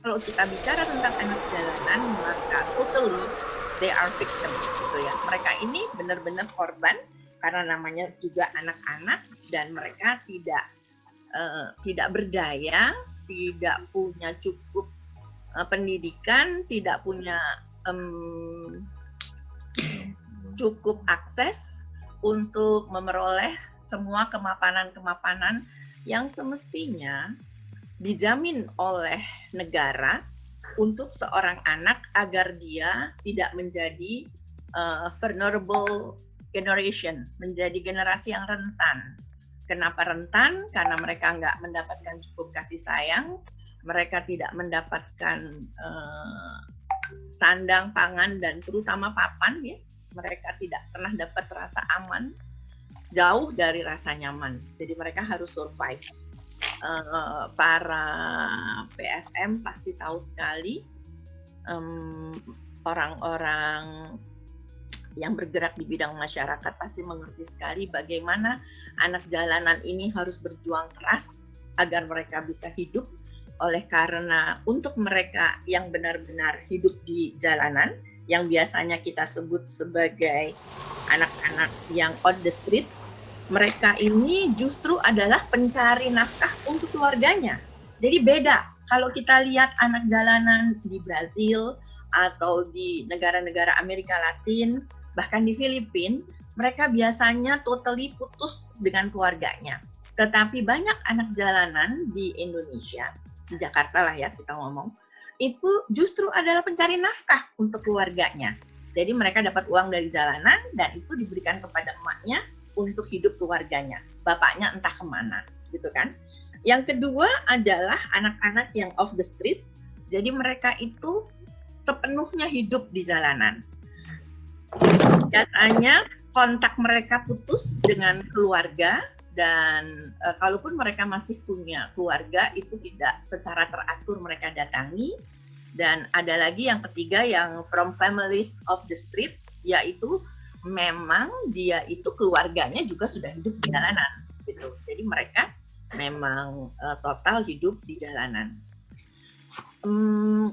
kalau kita bicara tentang anak jalanan, maka totally they are victim gitu ya. Mereka ini benar-benar korban karena namanya juga anak-anak dan mereka tidak uh, tidak berdaya, tidak punya cukup uh, pendidikan, tidak punya um, cukup akses untuk memperoleh semua kemapanan-kemapanan yang semestinya dijamin oleh negara untuk seorang anak agar dia tidak menjadi uh, vulnerable generation, menjadi generasi yang rentan. Kenapa rentan? Karena mereka nggak mendapatkan cukup kasih sayang, mereka tidak mendapatkan uh, sandang, pangan, dan terutama papan ya. Mereka tidak pernah dapat rasa aman, jauh dari rasa nyaman. Jadi mereka harus survive uh, para PSM pasti tahu sekali orang-orang um, yang bergerak di bidang masyarakat pasti mengerti sekali bagaimana anak jalanan ini harus berjuang keras agar mereka bisa hidup. Oleh karena untuk mereka yang benar-benar hidup di jalanan yang biasanya kita sebut sebagai anak-anak yang on the street mereka ini justru adalah pencari nafkah untuk keluarganya. Jadi beda kalau kita lihat anak jalanan di Brazil atau di negara-negara Amerika Latin, bahkan di Filipina, mereka biasanya totally putus dengan keluarganya. Tetapi banyak anak jalanan di Indonesia, di Jakarta lah ya kita ngomong, itu justru adalah pencari nafkah untuk keluarganya. Jadi mereka dapat uang dari jalanan dan itu diberikan kepada untuk hidup keluarganya. Bapaknya entah ke mana, gitu kan. Yang kedua adalah anak-anak yang off the street. Jadi mereka itu sepenuhnya hidup di jalanan. Biasanya kontak mereka putus dengan keluarga dan e, kalaupun mereka masih punya keluarga itu tidak secara teratur mereka datangi dan ada lagi yang ketiga yang from families of the street yaitu memang dia itu keluarganya juga sudah hidup di jalanan gitu. Jadi mereka memang uh, total hidup di jalanan. Um,